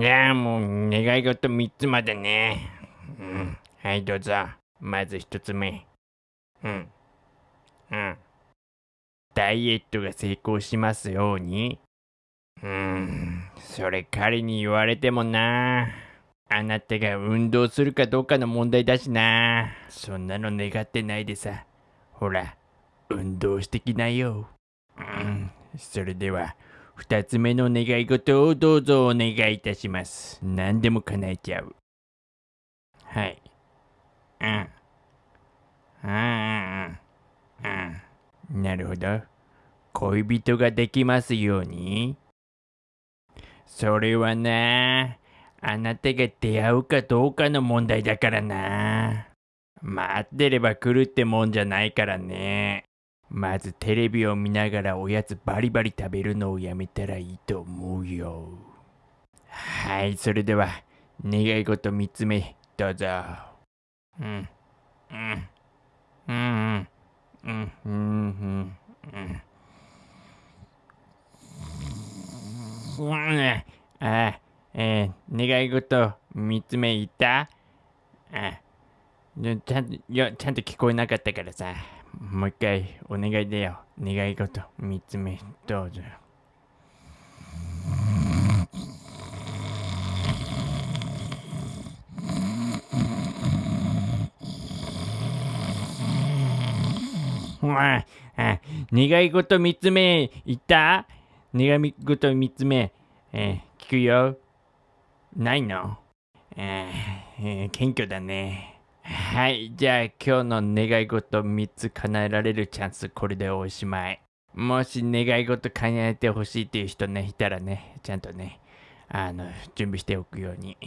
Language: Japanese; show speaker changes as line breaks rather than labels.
じゃあもう願い事3つまでね。うん。はい、どうぞ。まず1つ目。うん。うん。ダイエットが成功しますように。うん。それ彼に言われてもな。あなたが運動するかどうかの問題だしな。そんなの願ってないでさ。ほら、運動してきなよ。うん。それでは。二つ目の願い事をどうぞお願いいたします。何でも叶えちゃう。はい。うん。うんうんうん。うん。なるほど。恋人ができますように。それはな、あなたが出会うかどうかの問題だからな。待ってれば来るってもんじゃないからね。まずテレビを見ながらおやつバリバリ食べるのをやめたらいいと思うよ。はい、それでは願い事3つ目どうぞ。うん、うん、うん、うん、うん、うん、うん。うん、あ、えー、願い事3つ目言ったあちゃん。と、いや、ちゃん。と聞こえなかったからさ。もう一回お願いだよ。願い事三つ目どうぞ。ああ願い事三つ目言った？願い事三つ目、えー、聞くよ。ないの、えーえー、謙虚だね。はい、じゃあ今日の願い事3つ叶えられるチャンスこれでおしまい。もし願い事叶えてほしいっていう人ね、いたらね、ちゃんとね、あの、準備しておくように。